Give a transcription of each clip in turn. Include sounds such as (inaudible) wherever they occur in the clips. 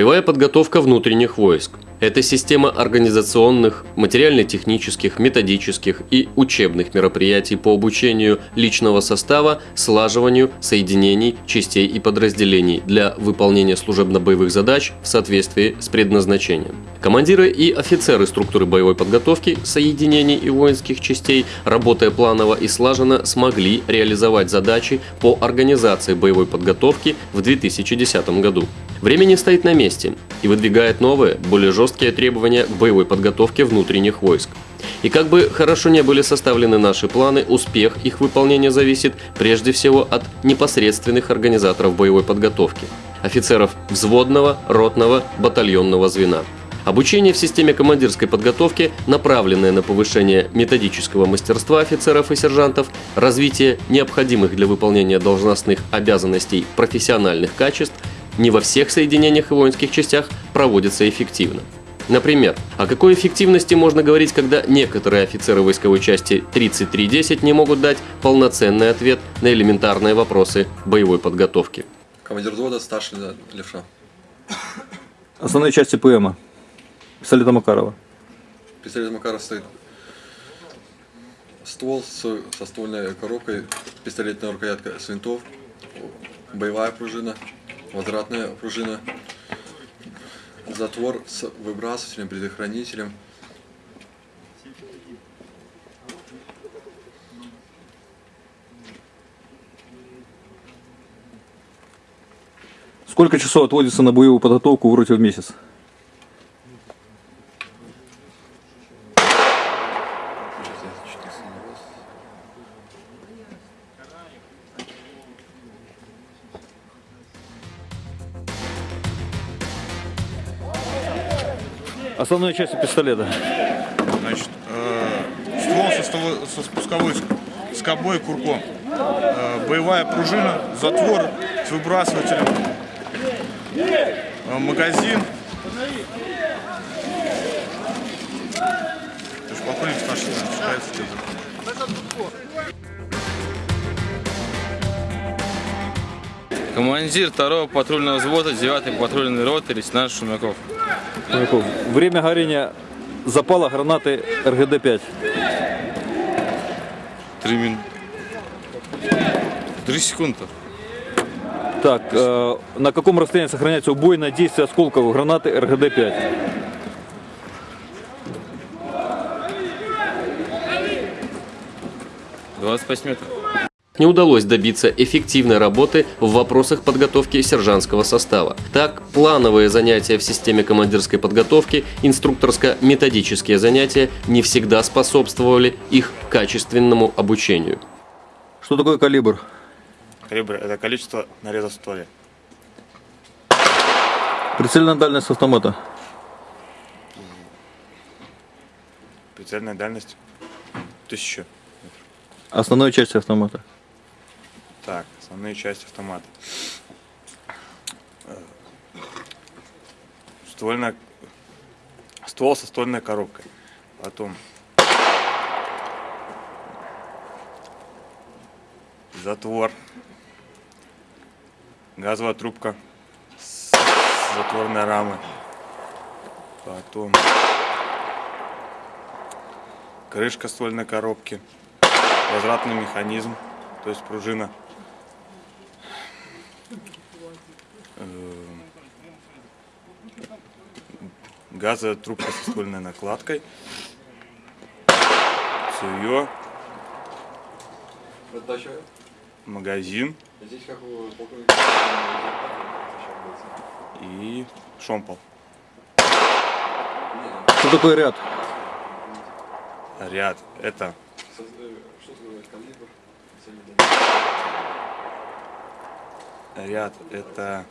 Боевая подготовка внутренних войск – это система организационных, материально-технических, методических и учебных мероприятий по обучению личного состава, слаживанию соединений, частей и подразделений для выполнения служебно-боевых задач в соответствии с предназначением. Командиры и офицеры структуры боевой подготовки, соединений и воинских частей, работая планово и слаженно, смогли реализовать задачи по организации боевой подготовки в 2010 году. Время не стоит на месте и выдвигает новые, более жесткие требования к боевой подготовке внутренних войск. И как бы хорошо не были составлены наши планы, успех их выполнения зависит прежде всего от непосредственных организаторов боевой подготовки – офицеров взводного, ротного, батальонного звена. Обучение в системе командирской подготовки, направленное на повышение методического мастерства офицеров и сержантов, развитие необходимых для выполнения должностных обязанностей профессиональных качеств – не во всех соединениях и воинских частях проводится эффективно. Например, о какой эффективности можно говорить, когда некоторые офицеры войсковой части 3310 не могут дать полноценный ответ на элементарные вопросы боевой подготовки? Командир взвода, старший левша. Основные части ПМа. Пистолета Макарова. Пистолет Макаров стоит ствол с, со ствольной коробкой, пистолетная рукоятка с винтов, боевая пружина, квадратная пружина, затвор с выбрасывателем, предохранителем. Сколько часов отводится на боевую подготовку в роте в месяц? Основные части пистолета. Значит, э, ствол со, ствол со спусковой скобой и курком. Э, боевая пружина, затвор с выбрасывателем. Э, магазин. Ты же полковник старший, считается Командир второго патрульного взвода 9 патрульной роты лейтенант Шумяков. Время горения запала гранаты РГД-5. Три мин... Три секунды. Так, э, на каком расстоянии сохраняется убойное действие осколков гранаты РГД-5? Двадцать пять метров не удалось добиться эффективной работы в вопросах подготовки сержантского состава. Так, плановые занятия в системе командирской подготовки, инструкторско-методические занятия не всегда способствовали их качественному обучению. Что такое калибр? Калибр – это количество нарезов в стволе. Прицельная дальность автомата? Прицельная дальность – тысяча. Основная часть автомата? Так, основные части автомата. Э, ствольная, ствол со ствольной коробкой. Потом затвор, газовая трубка с затворной рамой. Потом крышка ствольной коробки, возвратный механизм, то есть пружина. Газовая трубка со ствольной накладкой, цевье, магазин. И шомпол. Что такое ряд? Ряд это ряд это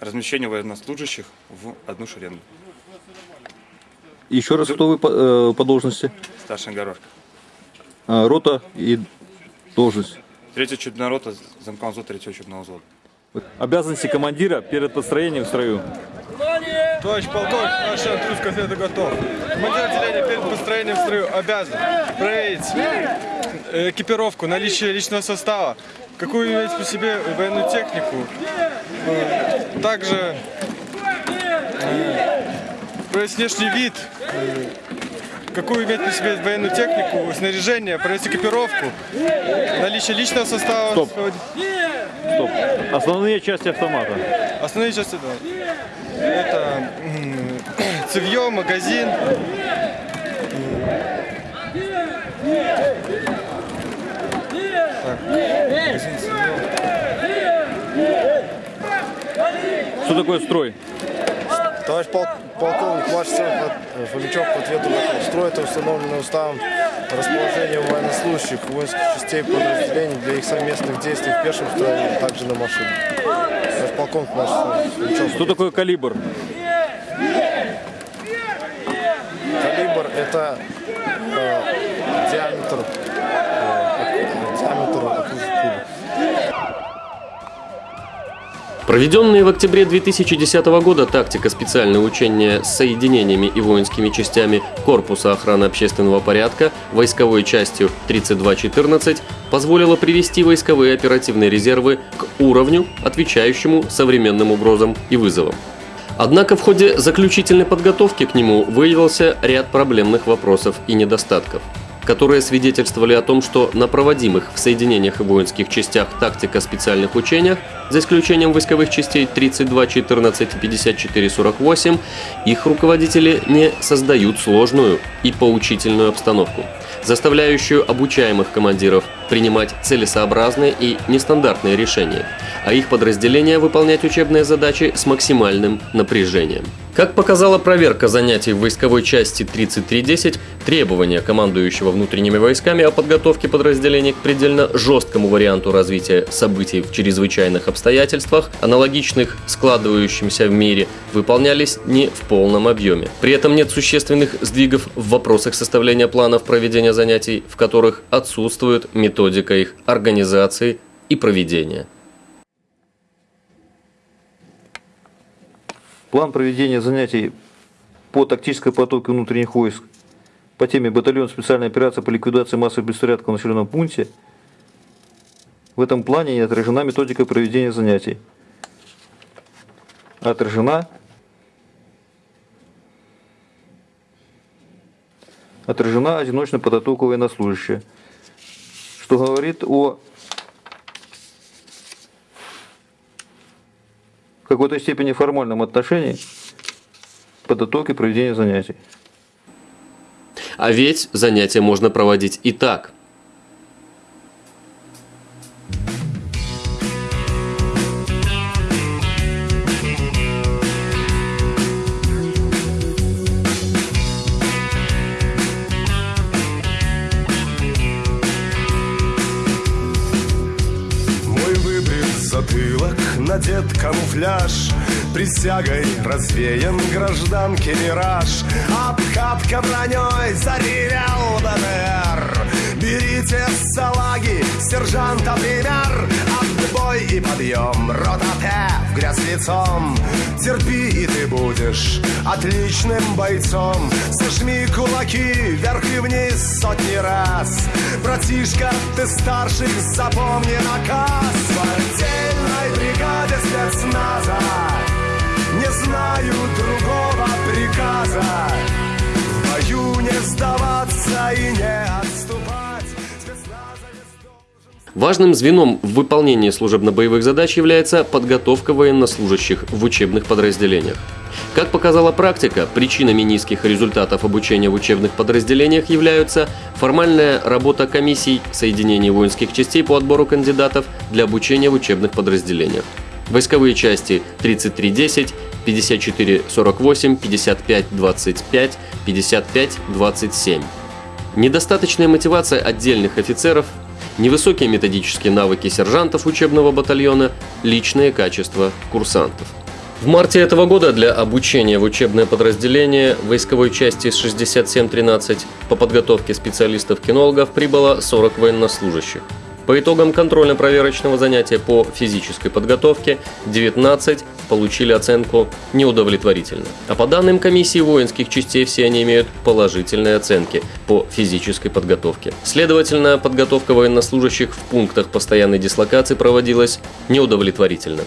размещение военнослужащих в одну шеренгу. Еще раз, кто вы по, э, по должности? Старшая горошка. А, рота и должность. Третья учебная рота, замком взвод третьего учебного взвода. Обязанности командира перед построением в строю. Товарищ полковник, наш отряд конфеты готов. Командир отделения перед построением в строю обязан проверить экипировку, наличие личного состава, какую иметь по себе военную технику, э, также э, проверить внешний вид, э, какую иметь при себе военную технику, снаряжение, провести экипировку, наличие личного состава. Стоп. Стоп. Основные части автомата. Основные части, да. Это (coughs) цевье, магазин, Так, магазин, цевьё. Что такое строй? Товарищ пол- полковник, ваш цех Фомичев по ответу. Строй это установленный уставом расположение военнослужащих воинских частей подразделений для их совместных действий в пешем строе, а также на машине. Товарищ полковник, наш Фомичев. Что такое? Калибр это э, диаметр, э, диаметр окружности пули. Проведенные в октябре 2010 года тактика специальные учения с соединениями и воинскими частями Корпуса охраны общественного порядка войсковой частью 3214 позволила привести войсковые оперативные резервы к уровню, отвечающему современным угрозам и вызовам. Однако в ходе заключительной подготовки к нему выявился ряд проблемных вопросов и недостатков, которые свидетельствовали о том, что на проводимых в соединениях и воинских частях тактика специальных учениях, за исключением войсковых частей 32, 14 и 54, 48, их руководители не создают сложную и поучительную обстановку, заставляющую обучаемых командиров принимать целесообразные и нестандартные решения, а их подразделения выполнять учебные задачи с максимальным напряжением. Как показала проверка занятий в войсковой части 3310, требования командующего внутренними войсками о подготовке подразделений к предельно жесткому варианту развития событий в чрезвычайных обстоятельствах, аналогичных складывающимся в мире, выполнялись не в полном объеме. При этом нет существенных сдвигов в вопросах составления планов проведения занятий, в которых отсутствует методика их организации и проведения. План проведения занятий по тактической подготовке внутренних войск по теме батальон специальной операции по ликвидации массовых беспорядков в населенном пункте. В этом плане не отражена методика проведения занятий. Отражена отражена одиночная подготовка военнослужащего, что говорит о какой-то степени формальном отношении подготовке проведения занятий. А ведь занятия можно проводить и так. Мой выбрит затылок, надет камуфляж Присягой развеян гражданки мираж. Обкатка броней заревел БТР Берите салаги, сержанта пример Отбой и подъем, рота в грязь лицом. Терпи и ты будешь отличным бойцом. Сожми кулаки вверх и вниз сотни раз. Братишка, ты старших, запомни наказ. В отдельной бригаде спецназа. Не знаю другого приказа. Бою не сдаваться и не отступать Важным звеном в выполнении служебно-боевых задач является подготовка военнослужащих в учебных подразделениях. Как показала практика, причинами низких результатов обучения в учебных подразделениях являются формальная работа комиссий соединений воинских частей по отбору кандидатов для обучения в учебных подразделениях. Войсковые части 3310, 5448, 5525, 5527. Недостаточная мотивация отдельных офицеров, невысокие методические навыки сержантов учебного батальона, личные качества курсантов. В марте этого года для обучения в учебное подразделение войсковой части 6713 по подготовке специалистов-кинологов прибыло 40 военнослужащих. По итогам контрольно-проверочного занятия по физической подготовке 19 получили оценку неудовлетворительно. А по данным комиссии воинских частей все они имеют положительные оценки по физической подготовке. Следовательно, подготовка военнослужащих в пунктах постоянной дислокации проводилась неудовлетворительно.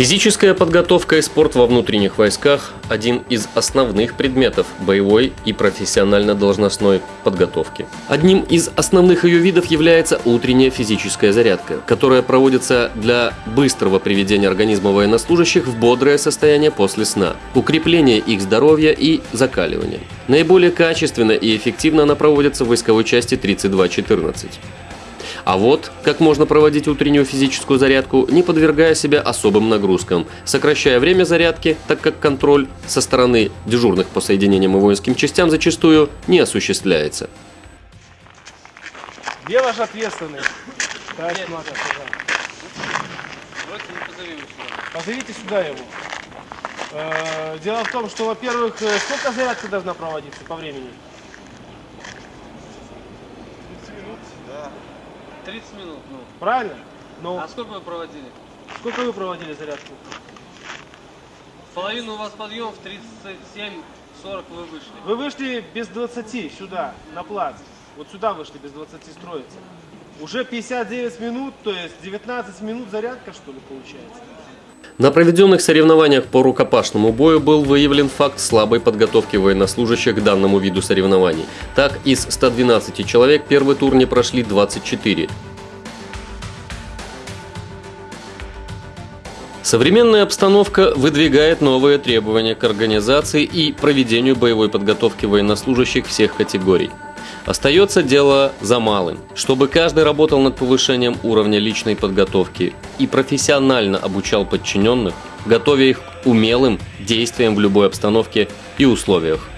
Физическая подготовка и спорт во внутренних войсках – один из основных предметов боевой и профессионально-должностной подготовки. Одним из основных ее видов является утренняя физическая зарядка, которая проводится для быстрого приведения организма военнослужащих в бодрое состояние после сна, укрепления их здоровья и закаливания. Наиболее качественно и эффективно она проводится в войсковой части 3214. А вот как можно проводить утреннюю физическую зарядку, не подвергая себя особым нагрузкам, сокращая время зарядки, так как контроль со стороны дежурных по соединениям и воинским частям зачастую не осуществляется. Где ваш ответственный? Товарищ Макар, сюда. Позовите сюда его. Э, Дело в том, что, во-первых, э, сколько зарядка должна проводиться по времени? 30 минут, ну. Правильно? Ну, А сколько вы проводили? сколько вы проводили зарядку? Половину у вас подъем, в 37-40 вы вышли. Вы вышли без 20 сюда, на плац. Вот сюда вышли без 20 строиться. Уже 59 минут, то есть 19 минут зарядка, что ли, получается? На проведенных соревнованиях по рукопашному бою был выявлен факт слабой подготовки военнослужащих к данному виду соревнований. Так, из 112 человек первый тур не прошли 24. Современная обстановка выдвигает новые требования к организации и проведению боевой подготовки военнослужащих всех категорий. Остается дело за малым, чтобы каждый работал над повышением уровня личной подготовки и профессионально обучал подчиненных, готовя их к умелым действиям в любой обстановке и условиях.